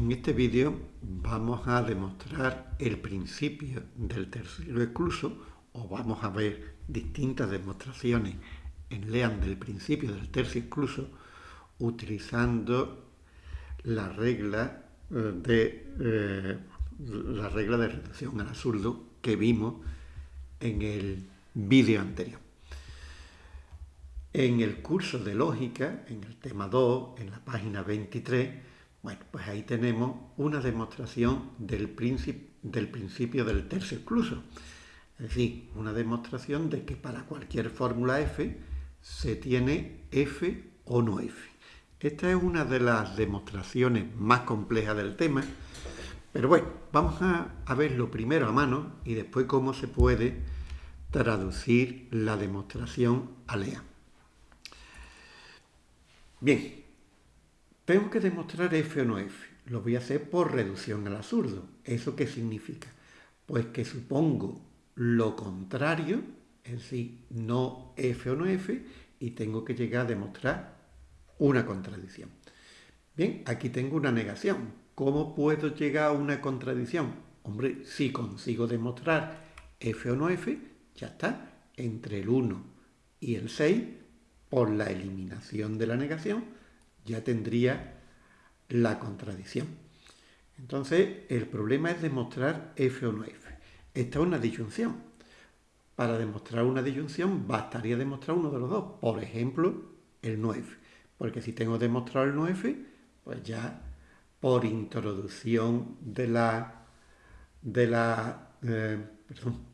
En este vídeo vamos a demostrar el principio del tercero excluso o vamos a ver distintas demostraciones en LEAN del principio del tercio excluso utilizando la regla eh, de eh, la regla de reducción al absurdo que vimos en el vídeo anterior. En el curso de lógica, en el tema 2, en la página 23, bueno, pues ahí tenemos una demostración del, principio del tercio excluso. Es decir, una demostración de que para cualquier fórmula f se tiene f o no f. Esta es una de las demostraciones más complejas del tema, pero bueno, vamos a, a verlo primero a mano y después cómo se puede traducir la demostración a LEA. Bien, tengo que demostrar f o no f. Lo voy a hacer por reducción al absurdo. ¿Eso qué significa? Pues que supongo lo contrario, es decir, no f o no f, y tengo que llegar a demostrar una contradicción. Bien, aquí tengo una negación. ¿Cómo puedo llegar a una contradicción? Hombre, si consigo demostrar f o no f, ya está, entre el 1 y el 6, por la eliminación de la negación, ya tendría la contradicción. Entonces, el problema es demostrar f o no f. Esta es una disyunción. Para demostrar una disyunción bastaría demostrar uno de los dos. Por ejemplo, el no f. Porque si tengo demostrado el no f, pues ya por introducción de la, de la eh,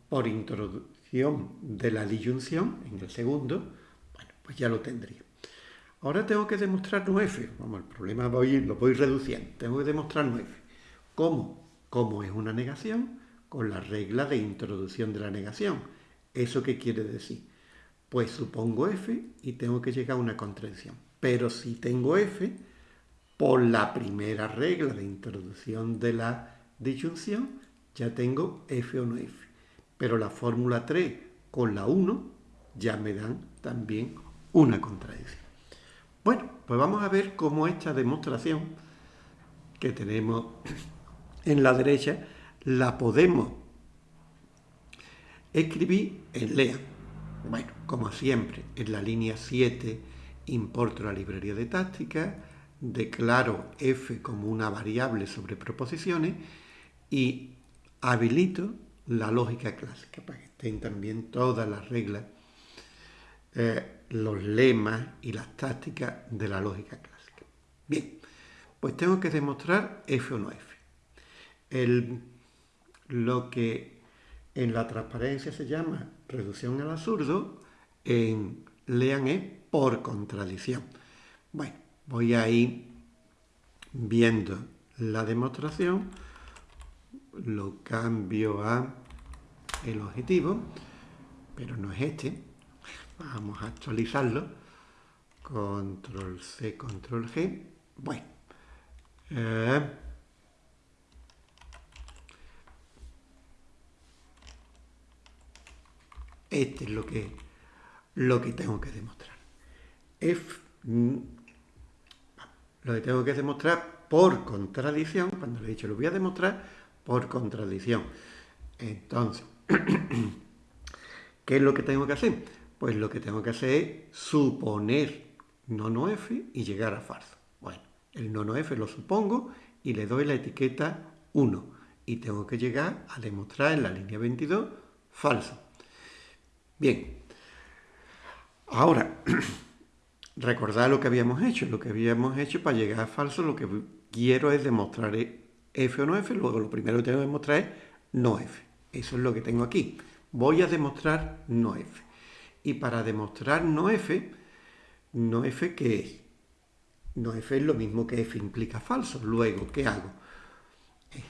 por introducción de la disyunción en el segundo, bueno, pues ya lo tendría. Ahora tengo que demostrar no f. Vamos, el problema lo voy reduciendo. Tengo que demostrar no f. ¿Cómo? Como es una negación, con la regla de introducción de la negación. ¿Eso qué quiere decir? Pues supongo f y tengo que llegar a una contradicción. Pero si tengo f, por la primera regla de introducción de la disyunción, ya tengo f o no f. Pero la fórmula 3 con la 1 ya me dan también una contradicción. Bueno, pues vamos a ver cómo esta demostración que tenemos en la derecha la podemos escribir en LEA. Bueno, como siempre, en la línea 7 importo la librería de táctica, declaro f como una variable sobre proposiciones y habilito la lógica clásica para que estén también todas las reglas eh, los lemas y las tácticas de la lógica clásica. Bien, pues tengo que demostrar f o no f. lo que en la transparencia se llama reducción al absurdo, en lean es por contradicción. Bueno, voy a ir viendo la demostración, lo cambio a el objetivo, pero no es este, Vamos a actualizarlo. Control C, Control G. Bueno. Eh, este es lo que, lo que tengo que demostrar. F, mm, lo que tengo que demostrar por contradicción, cuando le he dicho lo voy a demostrar por contradicción. Entonces, ¿qué es lo que tengo que hacer? Pues lo que tengo que hacer es suponer nono f y llegar a falso. Bueno, el nono f lo supongo y le doy la etiqueta 1. Y tengo que llegar a demostrar en la línea 22 falso. Bien. Ahora, recordad lo que habíamos hecho. Lo que habíamos hecho para llegar a falso, lo que quiero es demostrar f o no f. Luego lo primero que tengo que demostrar es no f. Eso es lo que tengo aquí. Voy a demostrar no f. Y para demostrar no f, no f ¿qué es? No f es lo mismo que f implica falso. Luego, ¿qué hago? Eh,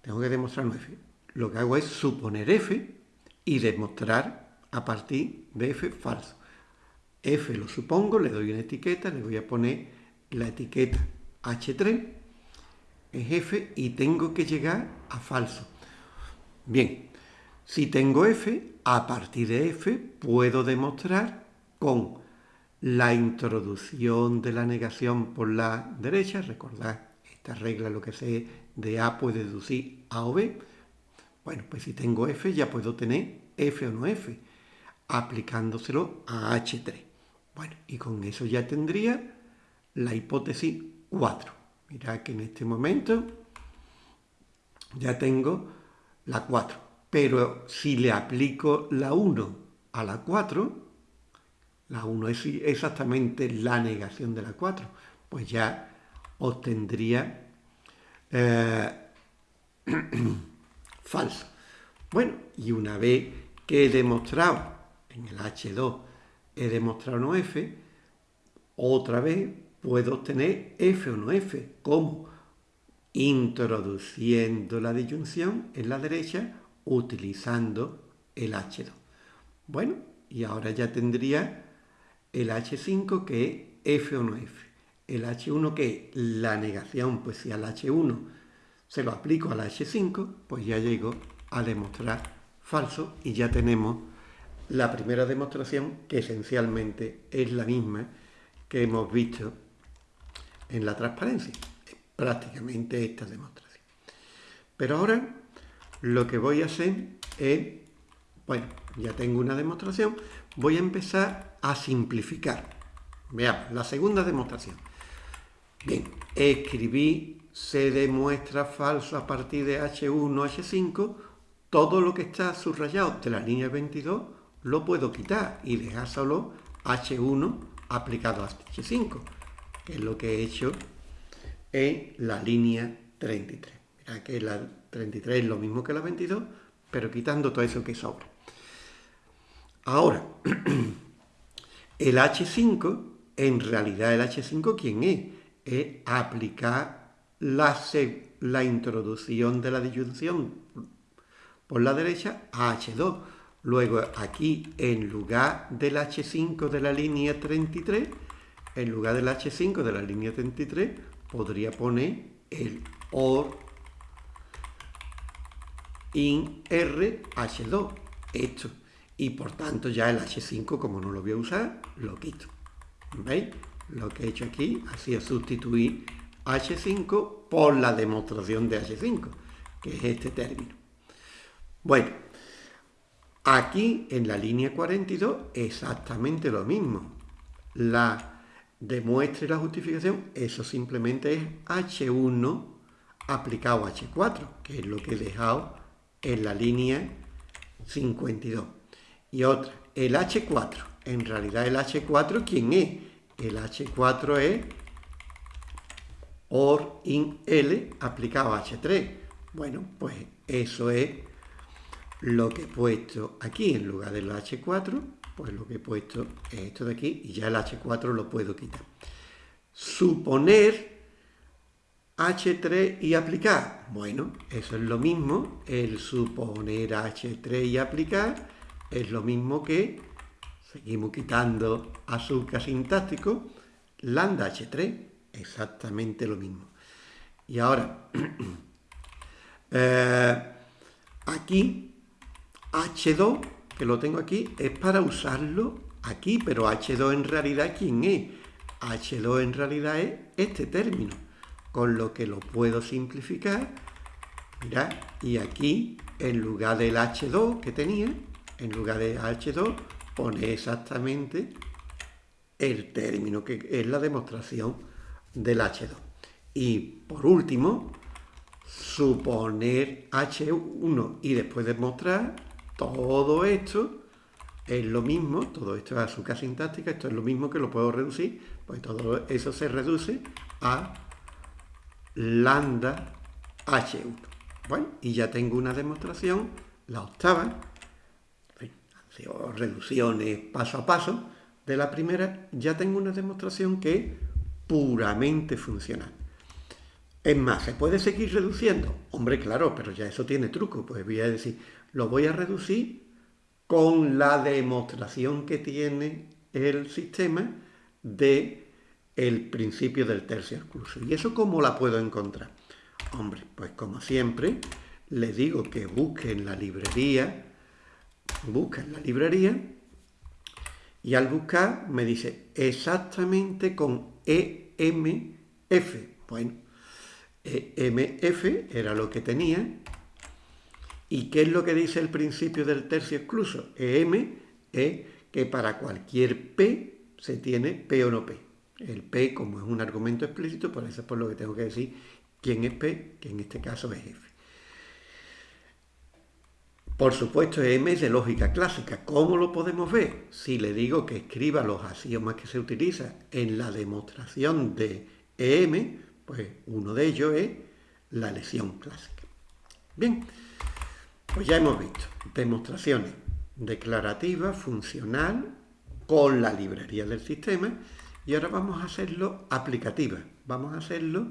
tengo que demostrar no f. Lo que hago es suponer f y demostrar a partir de f falso. f lo supongo, le doy una etiqueta, le voy a poner la etiqueta h3, es f y tengo que llegar a falso. Bien, si tengo f, a partir de f puedo demostrar con la introducción de la negación por la derecha, recordad esta regla lo que sé de A puede deducir A o B. Bueno, pues si tengo F ya puedo tener F o no F, aplicándoselo a H3. Bueno, y con eso ya tendría la hipótesis 4. Mirad que en este momento ya tengo la 4. Pero si le aplico la 1 a la 4, la 1 es exactamente la negación de la 4, pues ya obtendría eh, falso. Bueno, y una vez que he demostrado en el H2, he demostrado no F, otra vez puedo obtener F o no F. ¿Cómo? Introduciendo la disyunción en la derecha utilizando el H2. Bueno, y ahora ya tendría el H5 que es F o no F. El H1 que es la negación, pues si al H1 se lo aplico al H5, pues ya llego a demostrar falso y ya tenemos la primera demostración que esencialmente es la misma que hemos visto en la transparencia. Prácticamente esta demostración. Pero ahora lo que voy a hacer es, bueno, ya tengo una demostración, voy a empezar a simplificar. Veamos, la segunda demostración. Bien, escribí se demuestra falso a partir de H1, H5, todo lo que está subrayado de la línea 22 lo puedo quitar y dejar solo H1 aplicado a H5, que es lo que he hecho en la línea 33. Mira que la 33 es lo mismo que la 22, pero quitando todo eso que sobra. Ahora, el H5, en realidad el H5, ¿quién es? Es aplicar la, la introducción de la disyunción por la derecha a H2. Luego aquí, en lugar del H5 de la línea 33, en lugar del H5 de la línea 33, podría poner el OR in RH2, esto. Y por tanto ya el H5, como no lo voy a usar, lo quito. ¿Veis? Lo que he hecho aquí ha sido sustituir H5 por la demostración de H5, que es este término. Bueno, aquí en la línea 42 exactamente lo mismo. La demuestra y la justificación, eso simplemente es H1 aplicado a H4, que es lo que he dejado en la línea 52. Y otra, el H4. En realidad el H4, ¿quién es? El H4 es OR in L aplicado a H3. Bueno, pues eso es lo que he puesto aquí en lugar del H4, pues lo que he puesto es esto de aquí y ya el H4 lo puedo quitar. Suponer H3 y aplicar. Bueno, eso es lo mismo. El suponer H3 y aplicar es lo mismo que, seguimos quitando azúcar sintáctico, lambda H3, exactamente lo mismo. Y ahora, eh, aquí H2, que lo tengo aquí, es para usarlo aquí, pero H2 en realidad, ¿quién es? H2 en realidad es este término, con lo que lo puedo simplificar. Mirad, y aquí, en lugar del H2 que tenía, en lugar de H2, pone exactamente el término, que es la demostración del H2. Y por último, suponer H1 y después demostrar todo esto es lo mismo, todo esto es azúcar sintáctica, esto es lo mismo que lo puedo reducir, pues todo eso se reduce a lambda H1. Bueno, y ya tengo una demostración, la octava, reducciones paso a paso de la primera, ya tengo una demostración que es puramente funcional. Es más, ¿se puede seguir reduciendo? Hombre, claro, pero ya eso tiene truco. Pues voy a decir, lo voy a reducir con la demostración que tiene el sistema de el principio del tercio excluso. ¿Y eso cómo la puedo encontrar? Hombre, pues como siempre, le digo que busque en la librería, busca en la librería, y al buscar me dice exactamente con EMF. Bueno, EMF era lo que tenía. ¿Y qué es lo que dice el principio del tercio excluso? EM es que para cualquier P se tiene P o no P. El P, como es un argumento explícito, por eso es por lo que tengo que decir quién es P, que en este caso es F. Por supuesto, M es de lógica clásica. ¿Cómo lo podemos ver? Si le digo que escriba los axiomas que se utilizan en la demostración de EM, pues uno de ellos es la lesión clásica. Bien, pues ya hemos visto demostraciones declarativas, funcional, con la librería del sistema, y ahora vamos a hacerlo aplicativa. Vamos a hacerlo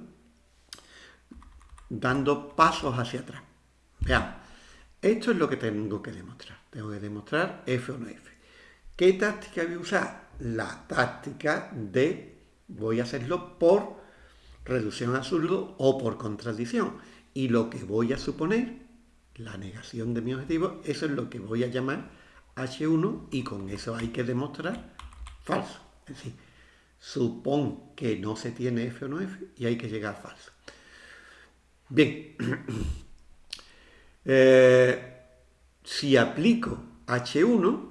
dando pasos hacia atrás. Veamos. Esto es lo que tengo que demostrar. Tengo que demostrar F o F. ¿Qué táctica voy a usar? La táctica de voy a hacerlo por reducción absurdo o por contradicción. Y lo que voy a suponer, la negación de mi objetivo, eso es lo que voy a llamar H1 y con eso hay que demostrar falso. Es decir, supón que no se tiene F o no F y hay que llegar a falso. Bien, eh, si aplico H1,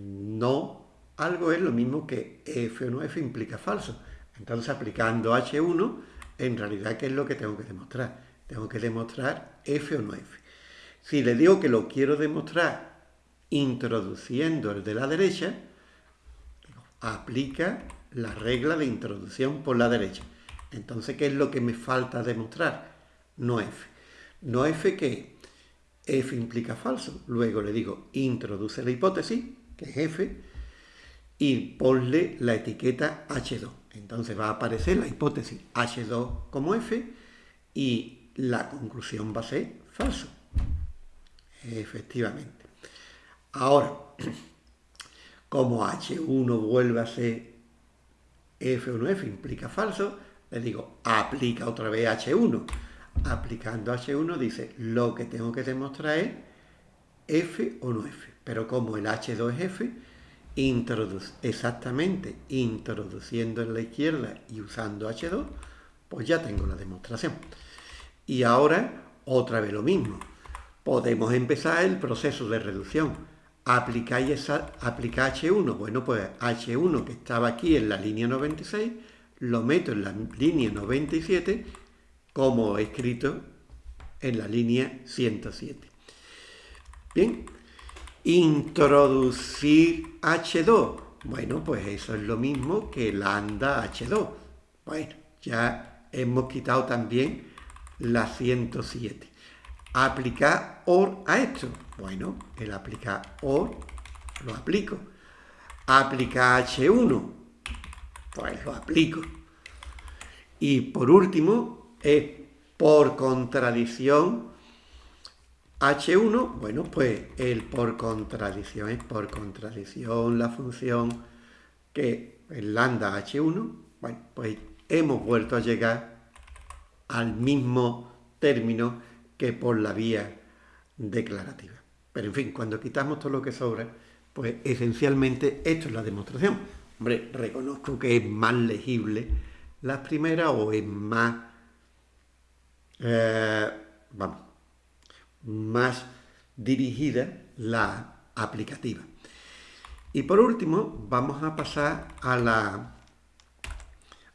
no algo es lo mismo que F o no F implica falso. Entonces, aplicando H1, en realidad, ¿qué es lo que tengo que demostrar? Tengo que demostrar F o no F. Si le digo que lo quiero demostrar introduciendo el de la derecha, aplica la regla de introducción por la derecha. Entonces, ¿qué es lo que me falta demostrar? No F. No F que F implica falso. Luego le digo, introduce la hipótesis, que es F, y ponle la etiqueta H2. Entonces va a aparecer la hipótesis H2 como F y la conclusión va a ser falso. Efectivamente. Ahora, como H1 vuelve a ser F o no F implica falso, le digo, aplica otra vez H1. Aplicando H1 dice, lo que tengo que demostrar es F o no F. Pero como el H2 es F, exactamente introduciendo en la izquierda y usando H2, pues ya tengo la demostración. Y ahora, otra vez lo mismo. Podemos empezar el proceso de reducción. Aplicáis esa, aplicar H1. Bueno, pues H1 que estaba aquí en la línea 96, lo meto en la línea 97 como escrito en la línea 107. Bien, introducir H2. Bueno, pues eso es lo mismo que lambda H2. Bueno, ya hemos quitado también la 107. Aplicar OR a esto. Bueno, el aplicar OR lo aplico. Aplicar H1. Pues lo aplico. Y por último, es por contradicción H1, bueno, pues el por contradicción es por contradicción la función que es lambda H1, bueno, pues hemos vuelto a llegar al mismo término que por la vía declarativa. Pero en fin, cuando quitamos todo lo que sobra, pues esencialmente esto es la demostración. Hombre, reconozco que es más legible la primera o es más, eh, vamos, más dirigida la aplicativa. Y por último, vamos a pasar a la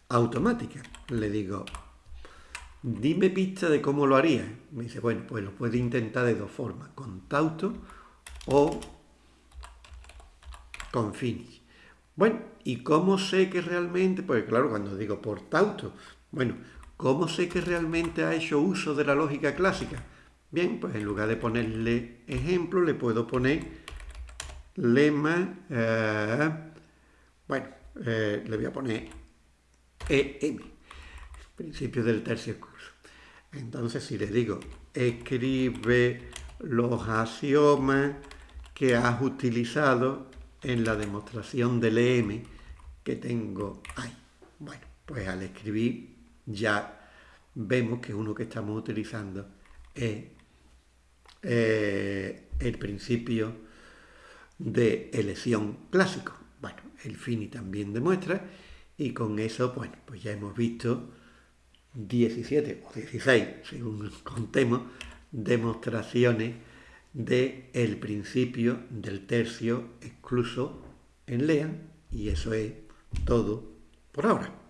automática. Le digo, dime pista de cómo lo haría. Me dice, bueno, pues lo puede intentar de dos formas, con tauto o con finish. Bueno, ¿y cómo sé que realmente? Pues claro, cuando digo por tauto, bueno, ¿cómo sé que realmente ha hecho uso de la lógica clásica? Bien, pues en lugar de ponerle ejemplo, le puedo poner lema, eh, bueno, eh, le voy a poner EM, principio del tercio curso. Entonces, si le digo, escribe los axiomas que has utilizado en la demostración del EM que tengo ahí. Bueno, pues al escribir ya vemos que uno que estamos utilizando es eh, el principio de elección clásico. Bueno, el Fini también demuestra y con eso, bueno, pues ya hemos visto 17 o 16, según contemos, demostraciones del el principio del tercio excluso en Lean y eso es todo por ahora.